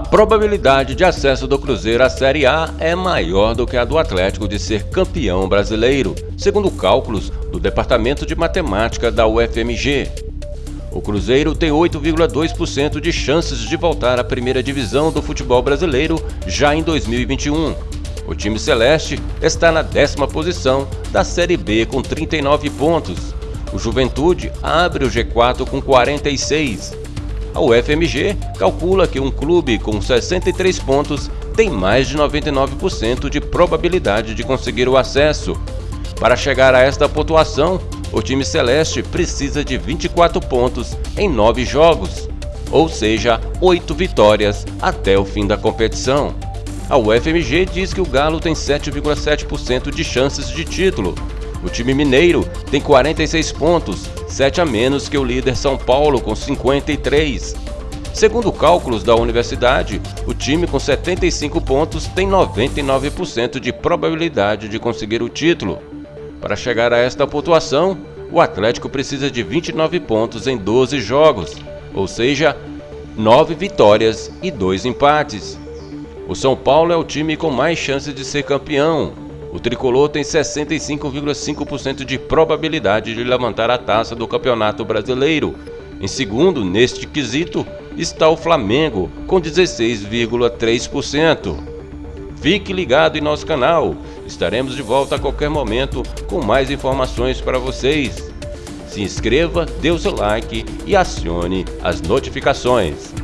probabilidade de acesso do Cruzeiro à Série A é maior do que a do Atlético de ser campeão brasileiro, segundo cálculos do Departamento de Matemática da UFMG. O Cruzeiro tem 8,2% de chances de voltar à primeira divisão do futebol brasileiro já em 2021. O time celeste está na décima posição da Série B com 39 pontos. O Juventude abre o G4 com 46 a UFMG calcula que um clube com 63 pontos tem mais de 99% de probabilidade de conseguir o acesso. Para chegar a esta pontuação, o time celeste precisa de 24 pontos em 9 jogos, ou seja, 8 vitórias até o fim da competição. A UFMG diz que o Galo tem 7,7% de chances de título. O time mineiro tem 46 pontos 7 a menos que o líder São Paulo com 53. Segundo cálculos da universidade, o time com 75 pontos tem 99% de probabilidade de conseguir o título. Para chegar a esta pontuação, o Atlético precisa de 29 pontos em 12 jogos, ou seja, 9 vitórias e 2 empates. O São Paulo é o time com mais chances de ser campeão, o tricolor tem 65,5% de probabilidade de levantar a taça do Campeonato Brasileiro. Em segundo, neste quesito, está o Flamengo, com 16,3%. Fique ligado em nosso canal, estaremos de volta a qualquer momento com mais informações para vocês. Se inscreva, dê o seu like e acione as notificações.